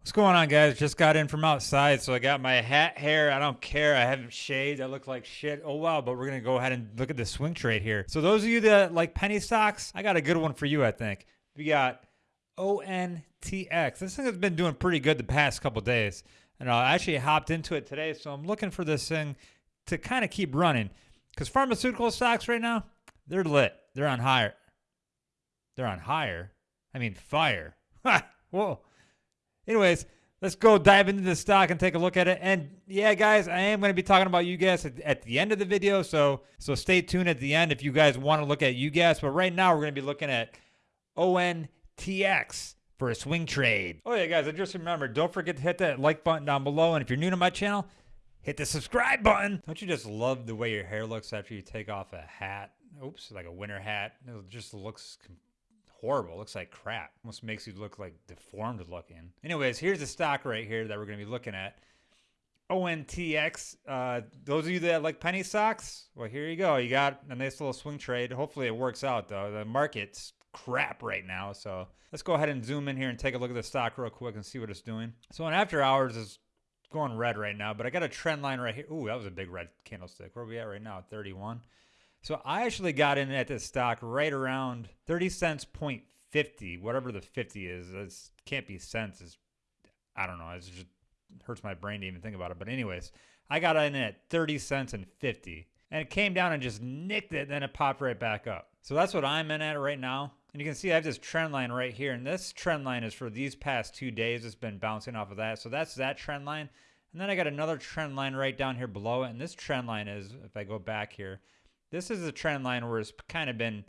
What's going on, guys? Just got in from outside, so I got my hat hair. I don't care. I haven't shaved. I look like shit. Oh, wow. But we're going to go ahead and look at the swing trade here. So, those of you that like penny stocks, I got a good one for you, I think. We got ONTX. This thing has been doing pretty good the past couple days. And uh, I actually hopped into it today, so I'm looking for this thing to kind of keep running. Because pharmaceutical stocks right now, they're lit. They're on higher. They're on higher. I mean, fire. Whoa. Anyways, let's go dive into the stock and take a look at it. And yeah, guys, I am going to be talking about UGAS at, at, the end of the video. So so stay tuned at the end if you guys want to look at UGAS. But right now, we're going to be looking at ONTX for a swing trade. Oh yeah, guys, I just remembered, don't forget to hit that like button down below. And if you're new to my channel, hit the subscribe button. Don't you just love the way your hair looks after you take off a hat? Oops, like a winter hat. It just looks horrible. It looks like crap. Almost makes you look like deformed looking. Anyways, here's the stock right here that we're going to be looking at. ONTX. Uh, those of you that like penny stocks, well, here you go. You got a nice little swing trade. Hopefully it works out, though. The market's crap right now. So let's go ahead and zoom in here and take a look at the stock real quick and see what it's doing. So on after hours is going red right now, but I got a trend line right here. Ooh, that was a big red candlestick. Where are we at right now? 31. So I actually got in at this stock right around 30 cents point 50, whatever the 50 is. It can't be cents. It's, I don't know. It just hurts my brain to even think about it. But anyways, I got in at 30 cents and 50. And it came down and just nicked it. Then it popped right back up. So that's what I'm in at right now. And you can see I have this trend line right here. And this trend line is for these past two days. It's been bouncing off of that. So that's that trend line. And then I got another trend line right down here below it. And this trend line is, if I go back here, this is a trend line where it's kind of been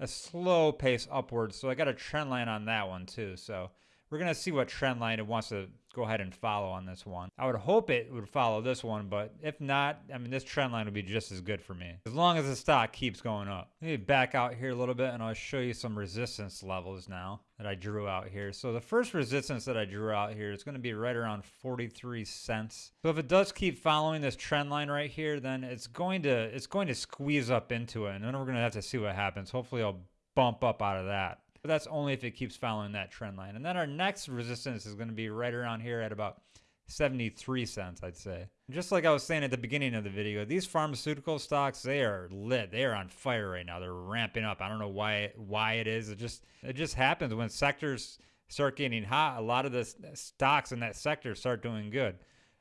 a slow pace upwards. So I got a trend line on that one too. So we're going to see what trend line it wants to go ahead and follow on this one. I would hope it would follow this one, but if not, I mean, this trend line would be just as good for me. As long as the stock keeps going up. Let me back out here a little bit and I'll show you some resistance levels now that I drew out here. So the first resistance that I drew out here is going to be right around 43 cents. So if it does keep following this trend line right here, then it's going to it's going to squeeze up into it. And then we're going to have to see what happens. Hopefully I'll bump up out of that. But that's only if it keeps following that trend line. And then our next resistance is going to be right around here at about 73 cents, I'd say. Just like I was saying at the beginning of the video, these pharmaceutical stocks, they are lit. They are on fire right now. They're ramping up. I don't know why why it is. It just it just happens when sectors start getting hot. A lot of the stocks in that sector start doing good.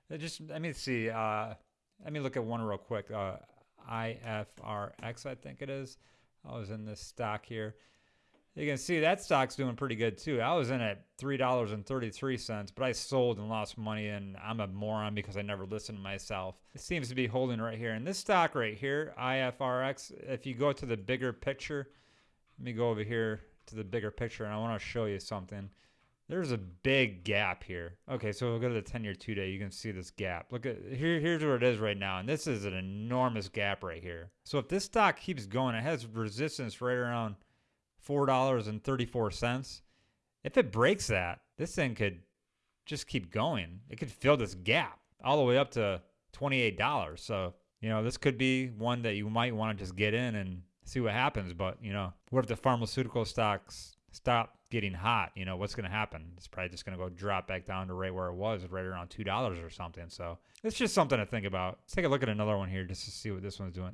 It just let me see. Uh, let me look at one real quick. Uh, IFRX, I think it is. I was in this stock here. You can see that stock's doing pretty good too. I was in at $3.33, but I sold and lost money, and I'm a moron because I never listened to myself. It seems to be holding right here. And this stock right here, IFRX, if you go to the bigger picture, let me go over here to the bigger picture, and I want to show you something. There's a big gap here. Okay, so we'll go to the 10 year two day. You can see this gap. Look at here, here's where it is right now. And this is an enormous gap right here. So if this stock keeps going, it has resistance right around $4.34. If it breaks that, this thing could just keep going. It could fill this gap all the way up to $28. So, you know, this could be one that you might want to just get in and see what happens. But, you know, what if the pharmaceutical stocks stop getting hot? You know, what's going to happen? It's probably just going to go drop back down to right where it was, right around $2 or something. So it's just something to think about. Let's take a look at another one here just to see what this one's doing.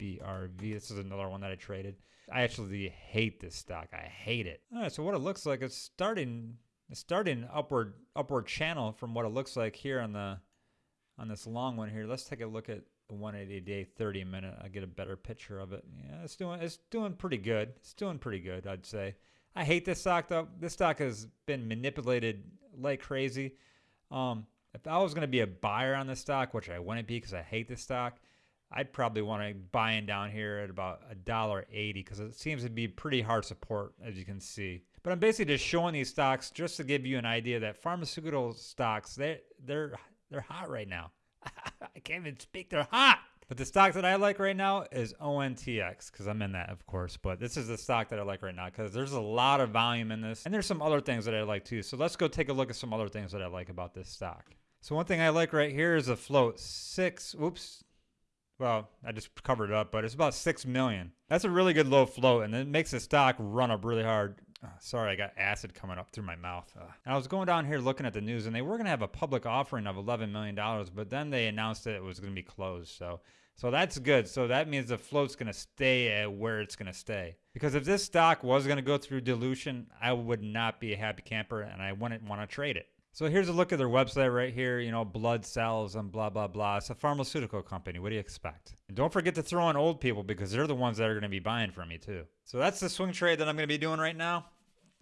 NBRV. This is another one that I traded. I actually hate this stock. I hate it. All right, so what it looks like, it's starting it's starting upward upward channel from what it looks like here on the on this long one here. Let's take a look at the 180 day 30 minute. I get a better picture of it. Yeah, it's doing it's doing pretty good. It's doing pretty good, I'd say. I hate this stock though. This stock has been manipulated like crazy. Um, if I was going to be a buyer on this stock, which I wouldn't be because I hate this stock, I'd probably want to buy in down here at about a dollar eighty because it seems to be pretty hard support as you can see. But I'm basically just showing these stocks just to give you an idea that pharmaceutical stocks they they're they're hot right now. I can't even speak. They're hot. But the stock that I like right now is ONTX because I'm in that, of course. But this is the stock that I like right now because there's a lot of volume in this. And there's some other things that I like too. So let's go take a look at some other things that I like about this stock. So one thing I like right here is a float. Six, oops, well, I just covered it up, but it's about six million. That's a really good low float, and it makes the stock run up really hard. Uh, sorry, I got acid coming up through my mouth. Uh, I was going down here looking at the news, and they were going to have a public offering of $11 million, but then they announced that it was going to be closed. So, so that's good. So that means the float's going to stay at where it's going to stay. Because if this stock was going to go through dilution, I would not be a happy camper, and I wouldn't want to trade it. So here's a look at their website right here. You know, blood cells and blah, blah, blah. It's a pharmaceutical company. What do you expect? And don't forget to throw in old people because they're the ones that are going to be buying from you too. So that's the swing trade that I'm going to be doing right now.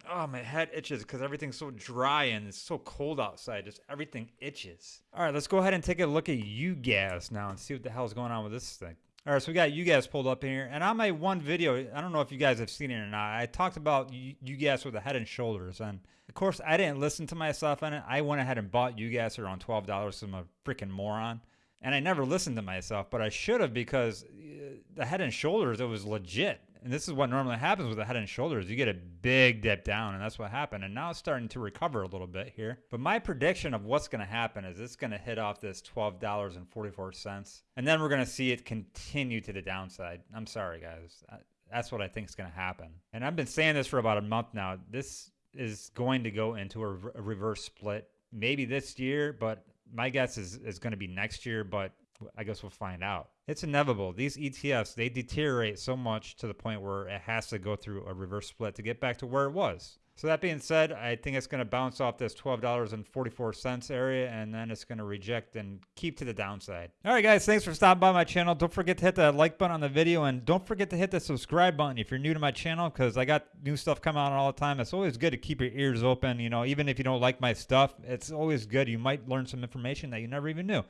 Oh, my head itches because everything's so dry and it's so cold outside. Just everything itches. All right, let's go ahead and take a look at UGAS now and see what the hell's going on with this thing. All right, so we got UGAS pulled up in here. And on my one video, I don't know if you guys have seen it or not, I talked about UGAS with the head and shoulders. And of course, I didn't listen to myself on it. I went ahead and bought UGAS around $12 because I'm a freaking moron. And I never listened to myself, but I should have because uh, the head and shoulders, it was legit and this is what normally happens with the head and shoulders. You get a big dip down, and that's what happened. And now it's starting to recover a little bit here. But my prediction of what's going to happen is it's going to hit off this $12.44. And then we're going to see it continue to the downside. I'm sorry, guys. That's what I think is going to happen. And I've been saying this for about a month now. This is going to go into a, a reverse split maybe this year, but my guess is, is going to be next year. But I guess we'll find out. It's inevitable. These ETFs, they deteriorate so much to the point where it has to go through a reverse split to get back to where it was. So that being said, I think it's going to bounce off this $12.44 area and then it's going to reject and keep to the downside. All right, guys, thanks for stopping by my channel. Don't forget to hit that like button on the video and don't forget to hit the subscribe button if you're new to my channel because I got new stuff coming out all the time. It's always good to keep your ears open. You know, even if you don't like my stuff, it's always good. You might learn some information that you never even knew.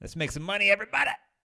Let's make some money, everybody.